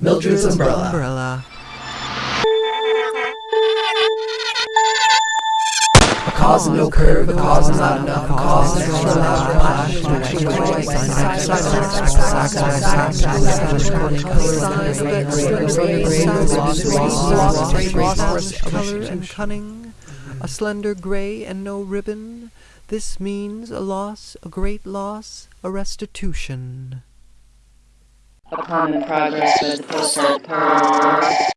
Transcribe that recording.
Mildred's umbrella. umbrella. A cause and no curve, a cause not enough, a cause extra loud color and cunning, a slender gray and no ribbon. This means a loss, a great loss, a restitution. Upon the progress of the postal